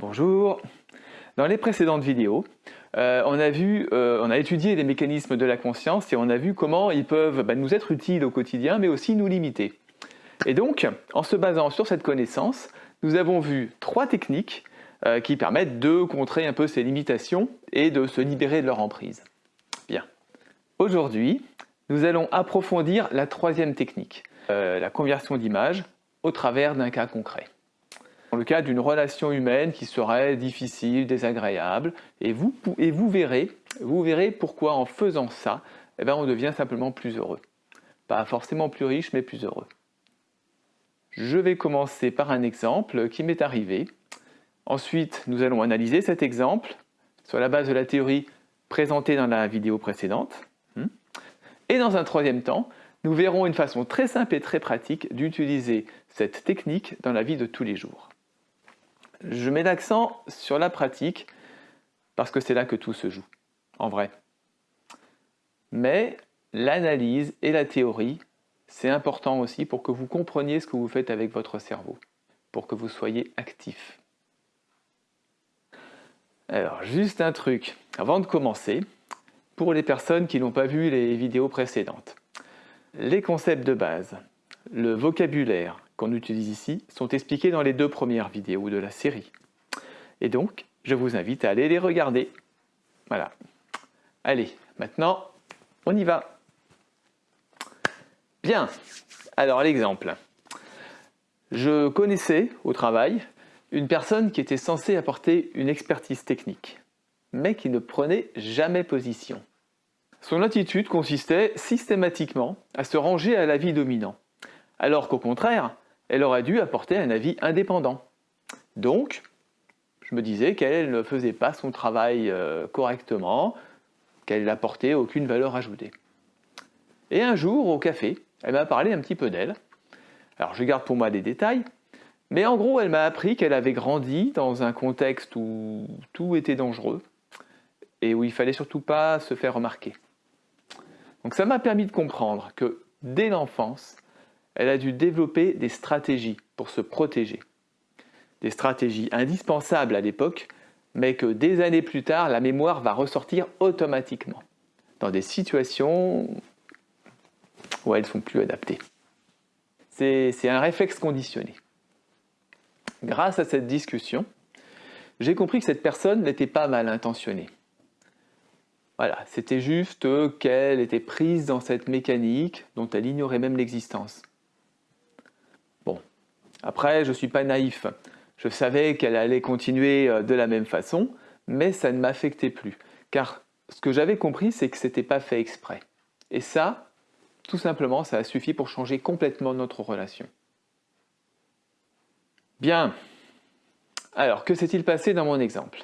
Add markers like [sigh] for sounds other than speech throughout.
Bonjour. Dans les précédentes vidéos, euh, on, a vu, euh, on a étudié les mécanismes de la conscience et on a vu comment ils peuvent bah, nous être utiles au quotidien mais aussi nous limiter. Et donc, en se basant sur cette connaissance, nous avons vu trois techniques euh, qui permettent de contrer un peu ces limitations et de se libérer de leur emprise. Bien. Aujourd'hui, nous allons approfondir la troisième technique, la conversion d'image au travers d'un cas concret dans le cas d'une relation humaine qui serait difficile, désagréable, et vous, verrez, pourquoi en faisant ça, eh bien, on devient simplement plus heureux. Pas forcément plus riche, mais plus heureux. Je vais commencer par un exemple qui m'est arrivé. Ensuite, nous allons analyser cet exemple sur la base de la théorie présentée dans la vidéo précédente. Hmm. Et dans un troisième temps, nous verrons une façon très simple et très pratique d'utiliser cette technique dans la vie de tous les jours. Je mets l'accent sur la pratique parce que c'est là que tout se joue, en vrai. Mais l'analyse et la théorie, c'est important aussi pour que vous compreniez ce que vous faites avec votre cerveau, pour que vous soyez actif. Alors, juste un truc, avant de commencer, pour les personnes qui n'ont pas vu les vidéos précédentes. Les concepts de base, le vocabulaire, qu'on utilise ici sont expliqués dans les deux premières vidéos de la série. Et donc, je vous invite à aller les regarder. Voilà. Allez, maintenant, on y va. Bien, alors l'exemple. Je connaissais au travail une personne qui était censée apporter une expertise technique, mais qui ne prenait jamais position. Son attitude consistait systématiquement à se ranger à l'avis dominant, alors qu'au contraire, elle aurait dû apporter un avis indépendant. Donc, je me disais qu'elle ne faisait pas son travail euh, correctement, qu'elle n'apportait aucune valeur ajoutée. Et un jour, au café, elle m'a parlé un petit peu d'elle. Alors, je garde pour moi des détails, mais en gros, elle m'a appris qu'elle avait grandi dans un contexte où tout était dangereux et où il fallait surtout pas se faire remarquer. Donc ça m'a permis de comprendre que dès l'enfance, elle a dû développer des stratégies pour se protéger. Des stratégies indispensables à l'époque, mais que des années plus tard, la mémoire va ressortir automatiquement, dans des situations où elles ne sont plus adaptées. C'est un réflexe conditionné. Grâce à cette discussion, j'ai compris que cette personne n'était pas mal intentionnée. Voilà, c'était juste qu'elle était prise dans cette mécanique dont elle ignorait même l'existence. Après, je ne suis pas naïf. Je savais qu'elle allait continuer euh, de la même façon, mais ça ne m'affectait plus. Car ce que j'avais compris, c'est que ce n'était pas fait exprès. Et ça, tout simplement, ça a suffi pour changer complètement notre relation. Bien. Alors, que s'est-il passé dans mon exemple?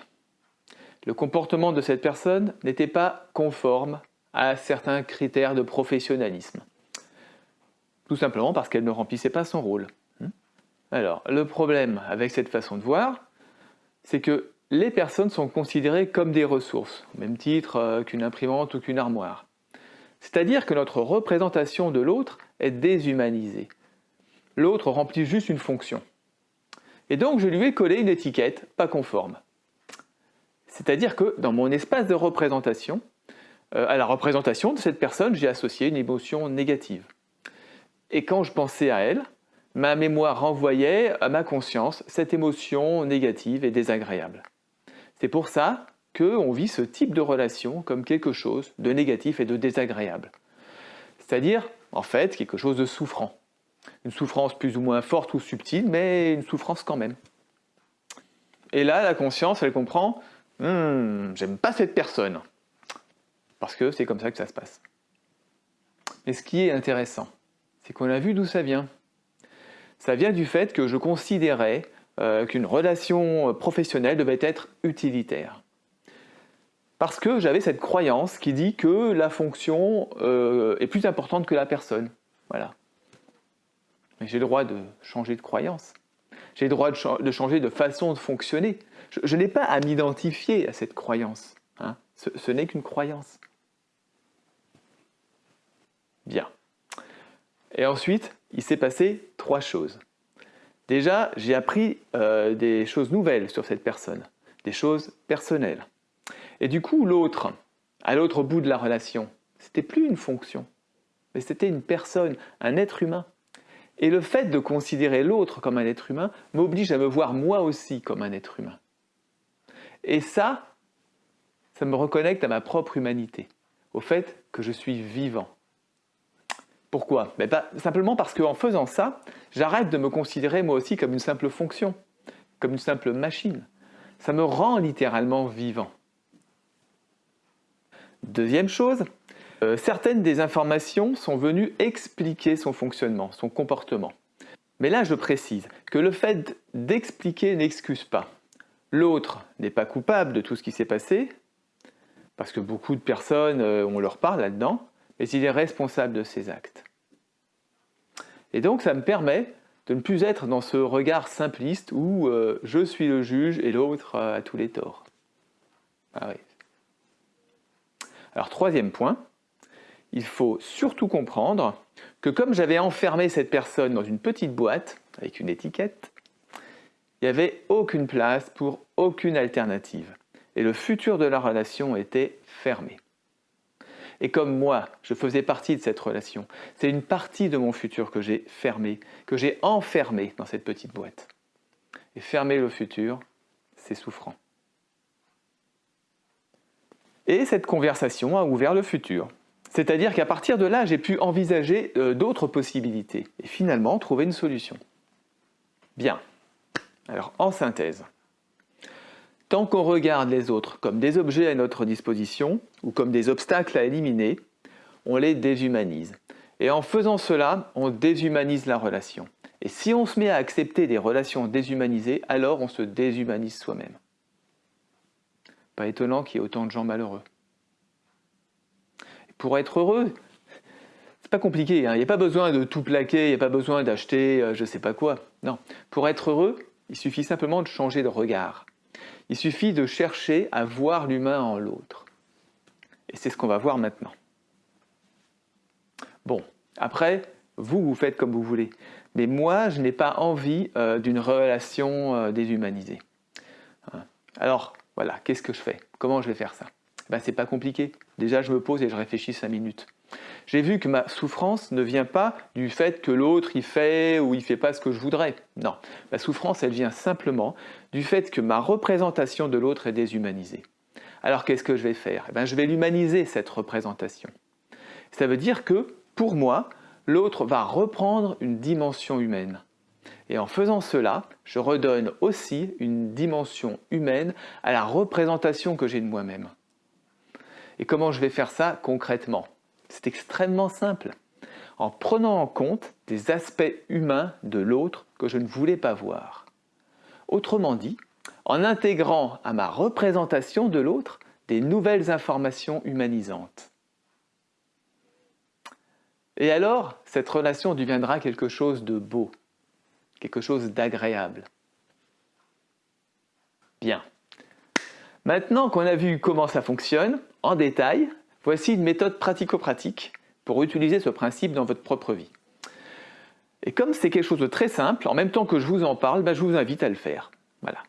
Le comportement de cette personne n'était pas conforme à certains critères de professionnalisme. Tout simplement parce qu'elle ne remplissait pas son rôle. Alors, le problème avec cette façon de voir, c'est que les personnes sont considérées comme des ressources, au même titre euh, qu'une imprimante ou qu'une armoire. C'est-à-dire que notre représentation de l'autre est déshumanisée. L'autre remplit juste une fonction. Et donc je lui ai collé une étiquette pas conforme. C'est-à-dire que dans mon espace de représentation, euh, à la représentation de cette personne, j'ai associé une émotion négative. Et quand je pensais à elle, ma mémoire renvoyait à ma conscience cette émotion négative et désagréable. C'est pour ça qu'on vit ce type de relation comme quelque chose de négatif et de désagréable. C'est-à-dire, en fait, quelque chose de souffrant. Une souffrance plus ou moins forte ou subtile, mais une souffrance quand même. Et là, la conscience, elle comprend hmm, j'aime pas cette personne. Parce que c'est comme ça que ça se passe. Mais ce qui est intéressant, c'est qu'on a vu d'où ça vient ça vient du fait que je considérais euh, qu'une relation professionnelle devait être utilitaire. Parce que j'avais cette croyance qui dit que la fonction euh, est plus importante que la personne. Voilà. Mais j'ai le droit de changer de croyance. J'ai le droit de, changer de façon de fonctionner. Je, n'ai pas à m'identifier à cette croyance. Hein. ce n'est qu'une croyance. Bien. Et ensuite, il s'est passé trois choses. Déjà, j'ai appris euh, des choses nouvelles sur cette personne, des choses personnelles. Et du coup, l'autre, à l'autre bout de la relation, c'était plus une fonction, mais c'était une personne, un être humain. Et le fait de considérer l'autre comme un être humain m'oblige à me voir moi aussi comme un être humain. Et ça, ça me reconnecte à ma propre humanité, au fait que je suis vivant. Pourquoi? Simplement parce qu'en faisant ça, j'arrête de me considérer moi aussi comme une simple fonction, comme une simple machine. Ça me rend littéralement vivant. Deuxième chose, euh, certaines des informations sont venues expliquer son fonctionnement, son comportement. Mais là, je précise que le fait d'expliquer n'excuse pas. L'autre n'est pas coupable de tout ce qui s'est passé, parce que beaucoup de personnes, euh, on leur parle là-dedans, mais il est responsable de ses actes. Et donc ça me permet de ne plus être dans ce regard simpliste où euh, je suis le juge et l'autre a tous les torts. Ah Alors troisième point, il faut surtout comprendre que comme j'avais enfermé cette personne dans une petite boîte avec une étiquette, il n'y avait aucune place pour aucune alternative. Et le futur de la relation était fermé. Et comme moi, je faisais partie de cette relation, c'est une partie de mon futur que j'ai fermé, que j'ai enfermé dans cette petite boîte. Et fermer le futur, c'est souffrant. Et cette conversation a ouvert le futur. C'est-à-dire qu'à partir de là, j'ai pu envisager euh, d'autres possibilités et finalement trouver une solution. Bien. Alors, en synthèse, tant qu'on regarde les autres comme des objets à notre disposition ou comme des obstacles à éliminer, on les déshumanise. Et en faisant cela, on déshumanise la relation. Et si on se met à accepter des relations déshumanisées, alors on se déshumanise soi-même. Pas étonnant qu'il y ait autant de gens malheureux. pour être heureux, c'est pas compliqué, hein. il n'y a pas besoin de tout plaquer, il n'y a pas besoin d'acheter euh, je ne sais pas quoi. Non, pour être heureux, il suffit simplement de changer de regard. Il suffit de chercher à voir l'humain en l'autre. Et c'est ce qu'on va voir maintenant. Bon, après, vous, vous faites comme vous voulez. Mais moi, je n'ai pas envie euh, d'une relation euh, déshumanisée. Hein. Alors, voilà, qu'est-ce que je fais? Comment je vais faire ça? Ben, C'est pas compliqué. Déjà, je me pose et je réfléchis cinq minutes. J'ai vu que ma souffrance ne vient pas du fait que l'autre il fait ou il fait pas ce que je voudrais. Non, ma souffrance elle vient simplement du fait que ma représentation de l'autre est déshumanisée. Alors qu'est-ce que je vais faire? Eh ben, Je vais l'humaniser cette représentation. Ça veut dire que pour moi, l'autre va reprendre une dimension humaine. Et en faisant cela, je redonne aussi une dimension humaine à la représentation que j'ai de moi-même. Et comment je vais faire ça concrètement? C'est extrêmement simple. En prenant en compte des aspects humains de l'autre que je ne voulais pas voir. Autrement dit, en intégrant à ma représentation de l'autre des nouvelles informations humanisantes. Et alors, cette relation deviendra quelque chose de beau, quelque chose d'agréable. Bien. Maintenant qu'on a vu comment ça fonctionne, en détail, Voici une méthode pratico-pratique pour utiliser ce principe dans votre propre vie. Et comme c'est quelque chose de très simple, en même temps que je vous en parle, ben, je vous invite à le faire. Voilà.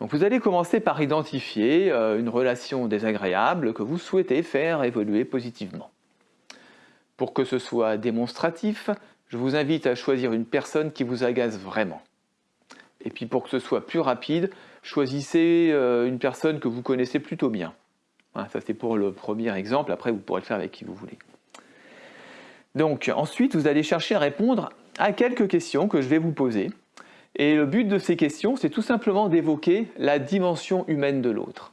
Vous allez commencer par identifier euh, une relation désagréable que vous souhaitez faire évoluer positivement. Pour que ce soit démonstratif, je vous invite à choisir une personne qui vous agace vraiment. Et puis pour que ce soit plus rapide, choisissez euh, une personne que vous connaissez plutôt bien ça c'est pour le premier exemple, après vous pourrez le faire avec qui vous voulez. Donc ensuite, vous allez chercher à répondre à quelques questions que je vais vous poser. Et le but de ces questions, c'est tout simplement d'évoquer la dimension humaine de l'autre.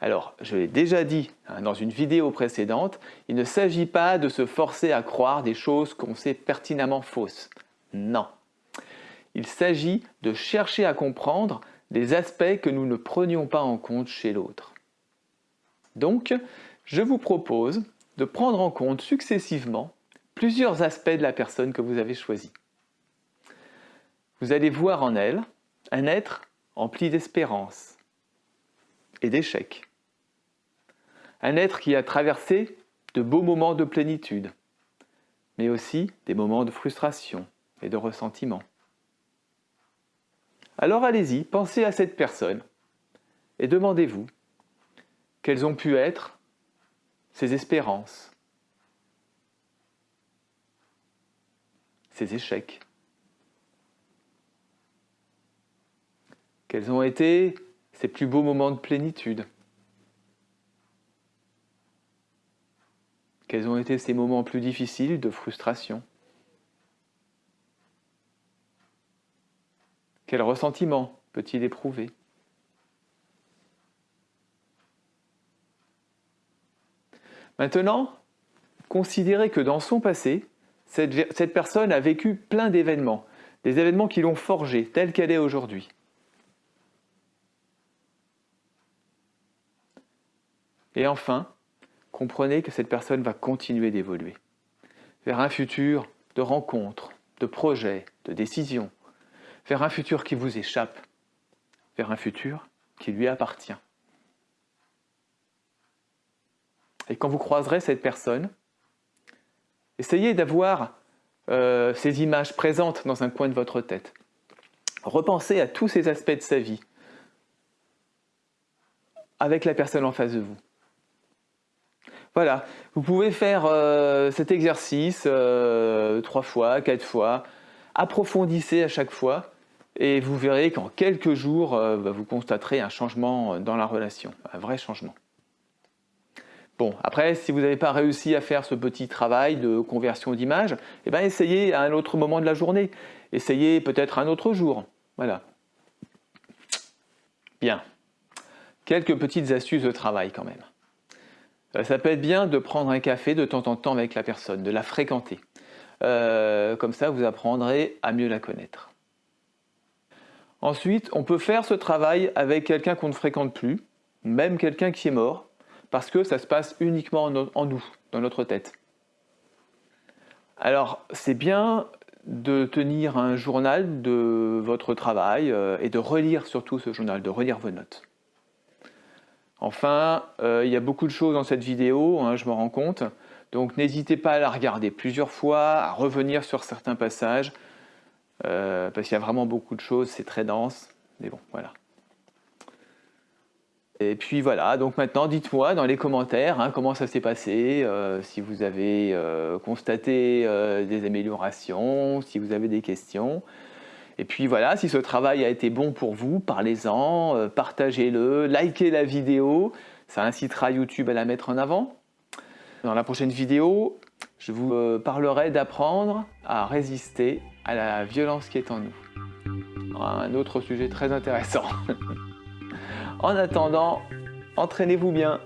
Alors, je l'ai déjà dit hein, dans une vidéo précédente, il ne s'agit pas de se forcer à croire des choses qu'on sait pertinemment fausses. Non. Il s'agit de chercher à comprendre des aspects que nous ne prenions pas en compte chez l'autre. Donc, je vous propose de prendre en compte successivement plusieurs aspects de la personne que vous avez choisie. Vous allez voir en elle un être empli d'espérance et d'échecs. Un être qui a traversé de beaux moments de plénitude, mais aussi des moments de frustration, et de ressentiment. Alors allez-y, pensez à cette personne et demandez-vous quelles ont pu être ses espérances, ses échecs. Quels ont été ses plus beaux moments de plénitude Quels ont été ses moments plus difficiles de frustration Quel ressentiment peut-il éprouver? Maintenant, considérez que dans son passé, cette, personne a vécu plein d'événements, des événements qui l'ont forgée telle qu'elle est aujourd'hui. Et enfin, comprenez que cette personne va continuer d'évoluer vers un futur de rencontres, de projets, de décisions, vers un futur qui vous échappe, vers un futur qui lui appartient. Et quand vous croiserez cette personne, essayez d'avoir euh, ces images présentes dans un coin de votre tête. Repensez à tous ces aspects de sa vie avec la personne en face de vous. Voilà, vous pouvez faire euh, cet exercice euh, trois fois, quatre fois, approfondissez à chaque fois et vous verrez qu'en quelques jours, bah, vous constaterez un changement dans la relation, un vrai changement. Bon, après, si vous n'avez pas réussi à faire ce petit travail de conversion d'image, eh ben, essayez à un autre moment de la journée. Essayez peut-être un autre jour. Voilà. Bien. Quelques petites astuces de travail quand même. Euh, ça peut être bien de prendre un café de temps en temps avec la personne, de la fréquenter. Euh, comme ça, vous apprendrez à mieux la connaître. Ensuite, on peut faire ce travail avec quelqu'un qu'on ne fréquente plus, même quelqu'un qui est mort, parce que ça se passe uniquement en nous, dans notre tête. Alors, c'est bien de tenir un journal de votre travail euh, et de relire surtout ce journal, de relire vos notes. Enfin, euh, il y a beaucoup de choses dans cette vidéo, hein, je me rends compte, donc n'hésitez pas à la regarder plusieurs fois, à revenir sur certains passages, euh, parce qu'il y a vraiment beaucoup de choses, c'est très dense, mais bon, voilà. Et puis voilà, donc maintenant dites-moi dans les commentaires hein, comment ça s'est passé, euh, si vous avez constaté des améliorations, si vous avez des questions. Et puis voilà, si ce travail a été bon pour vous, parlez-en, euh, partagez-le, likez la vidéo, ça incitera YouTube à la mettre en avant. Dans la prochaine vidéo, je vous euh, parlerai d'apprendre à résister à la violence qui est en nous. Un autre sujet très intéressant. [laughs] en attendant, entraînez-vous bien.